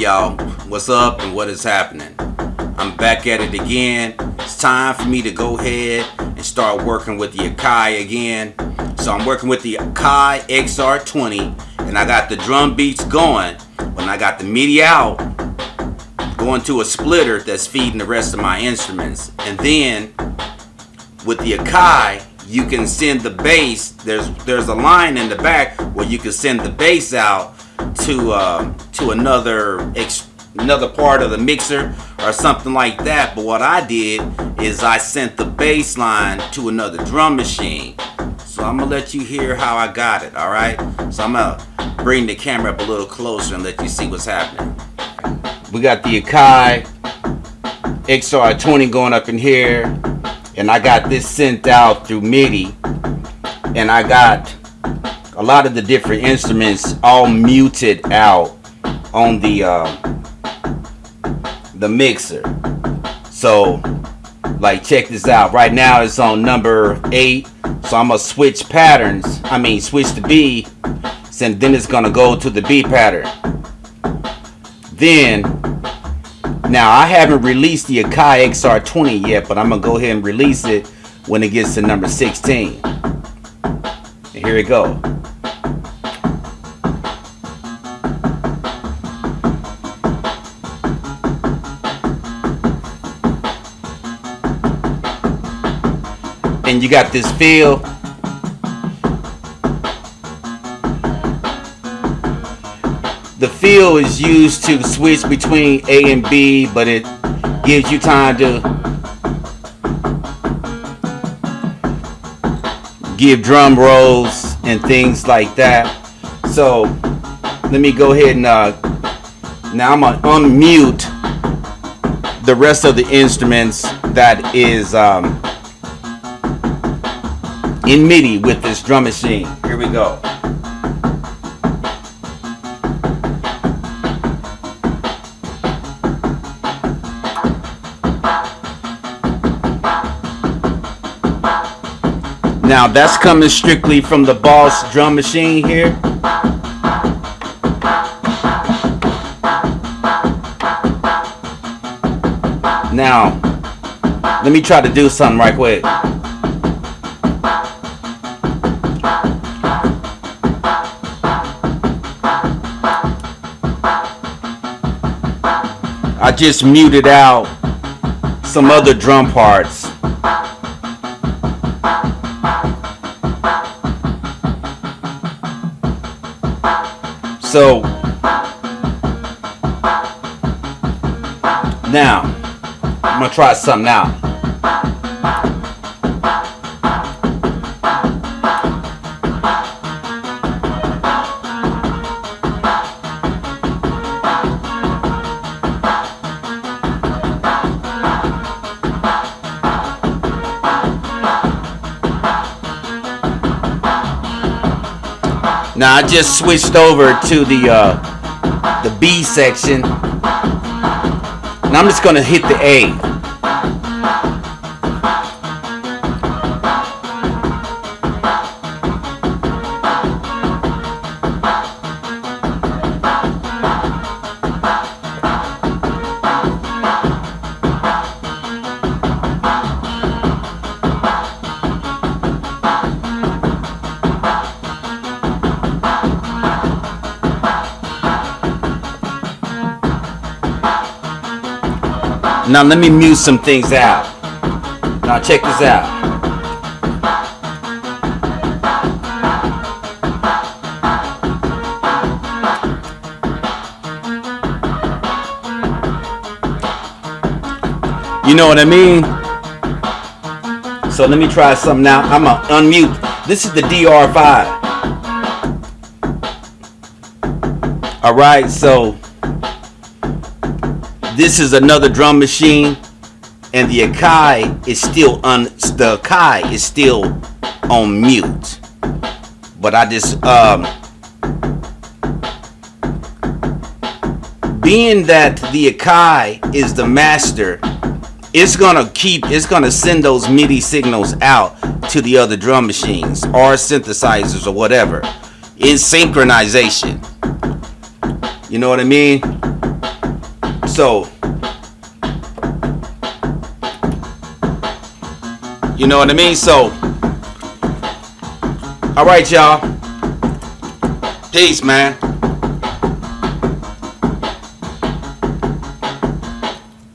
y'all, what's up and what is happening? I'm back at it again. It's time for me to go ahead and start working with the Akai again. So I'm working with the Akai XR20 and I got the drum beats going. When I got the MIDI out, going to a splitter that's feeding the rest of my instruments. And then with the Akai, you can send the bass. There's there's a line in the back where you can send the bass out to uh, to another another part of the mixer or something like that. But what I did is I sent the bass line to another drum machine. So I'm gonna let you hear how I got it. All right. So I'm gonna bring the camera up a little closer and let you see what's happening. We got the Akai XR20 going up in here and I got this sent out through MIDI and I got a lot of the different instruments all muted out on the uh, the mixer. So like check this out. Right now it's on number eight. So I'm gonna switch patterns. I mean switch to B and then it's gonna go to the B pattern. Then now I haven't released the Akai XR20 yet but I'm gonna go ahead and release it when it gets to number 16 and here we go you got this feel. The feel is used to switch between A and B but it gives you time to give drum rolls and things like that. So let me go ahead and uh, now I'm gonna unmute the rest of the instruments that is um, in MIDI with this drum machine. Here we go. Now that's coming strictly from the Boss drum machine here. Now, let me try to do something right quick. I just muted out some other drum parts. So now I'm gonna try something out. Now I just switched over to the uh, the B section. And I'm just gonna hit the A. Now let me mute some things out. Now check this out. You know what I mean? So let me try something now. I'm gonna unmute. This is the DR5. All right, so this is another drum machine and the Akai is still on the Akai is still on mute. But I just um being that the Akai is the master it's gonna keep it's gonna send those MIDI signals out to the other drum machines or synthesizers or whatever. In synchronization. You know what I mean So, you know what I mean? So, all right, y'all. Peace, man.